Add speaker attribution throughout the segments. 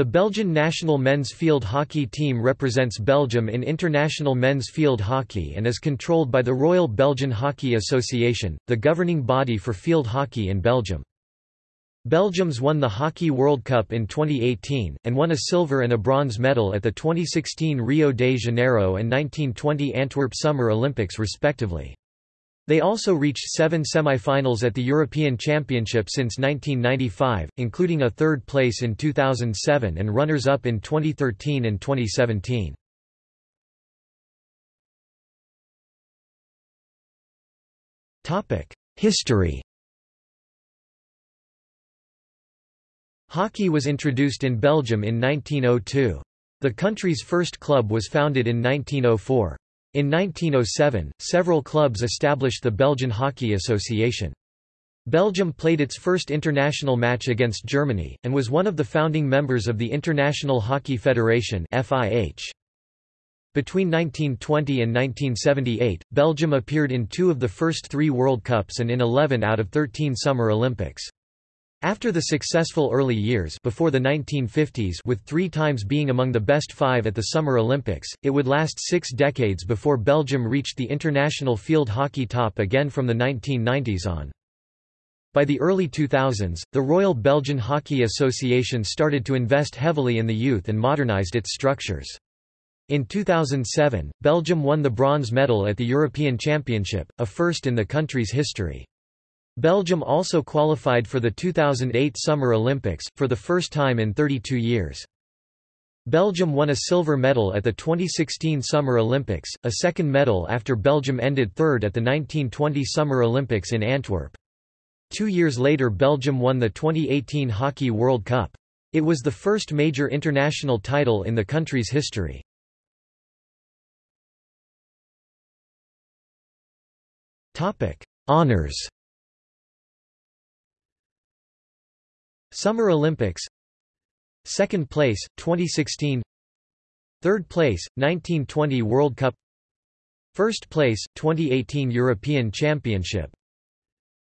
Speaker 1: The Belgian national men's field hockey team represents Belgium in international men's field hockey and is controlled by the Royal Belgian Hockey Association, the governing body for field hockey in Belgium. Belgium's won the Hockey World Cup in 2018, and won a silver and a bronze medal at the 2016 Rio de Janeiro and 1920 Antwerp Summer Olympics respectively. They also reached seven semi-finals at the European Championship since 1995, including a third place in 2007 and runners-up in 2013 and 2017. History Hockey was introduced in Belgium in 1902. The country's first club was founded in 1904. In 1907, several clubs established the Belgian Hockey Association. Belgium played its first international match against Germany, and was one of the founding members of the International Hockey Federation. Between 1920 and 1978, Belgium appeared in two of the first three World Cups and in 11 out of 13 Summer Olympics. After the successful early years before the 1950s with three times being among the best five at the Summer Olympics, it would last six decades before Belgium reached the international field hockey top again from the 1990s on. By the early 2000s, the Royal Belgian Hockey Association started to invest heavily in the youth and modernized its structures. In 2007, Belgium won the bronze medal at the European Championship, a first in the country's history. Belgium also qualified for the 2008 Summer Olympics, for the first time in 32 years. Belgium won a silver medal at the 2016 Summer Olympics, a second medal after Belgium ended third at the 1920 Summer Olympics in Antwerp. Two years later Belgium won the 2018 Hockey World Cup. It was the first major international title in the country's history. Honours Summer Olympics. Second place, 2016 Third place, 1920 World Cup. First place, 2018 European Championship.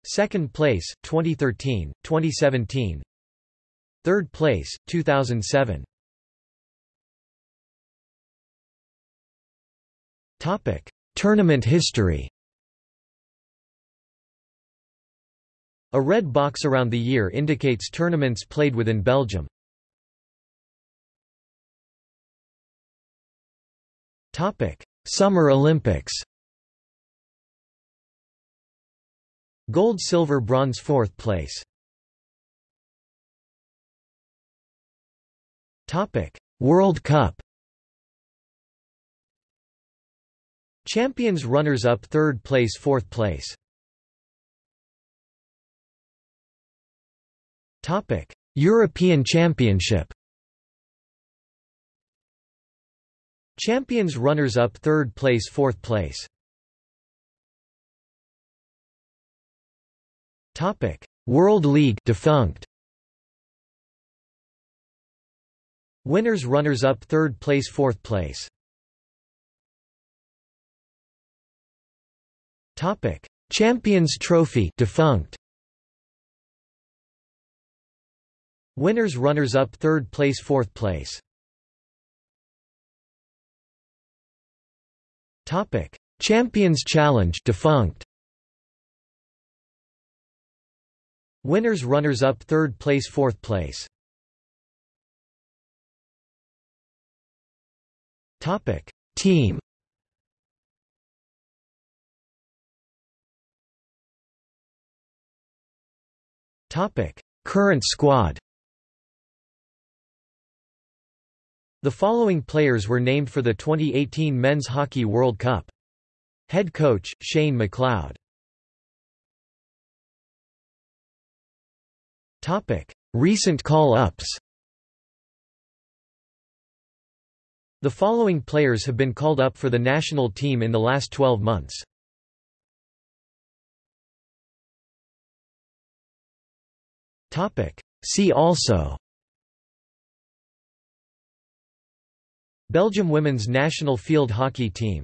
Speaker 1: Second place, 2013, 2017 Third place, 2007 Topic. Tournament history A red box around the year indicates tournaments played within Belgium. Summer Olympics. Gold silver bronze fourth place. World Cup. Champions runners-up third place fourth place Topic: European Championship. Champions runners-up third place fourth place. Topic: World League defunct. Winners runners-up third place fourth place. Topic: Champions Trophy defunct. Winners runners-up third place fourth place. Topic. Champions Challenge defunct. Winners runners-up third place fourth place. Topic. Team. Topic. Current squad The following players were named for the 2018 Men's Hockey World Cup. Head coach, Shane McLeod. Recent call-ups The following players have been called up for the national team in the last 12 months. See also Belgium women's national field hockey team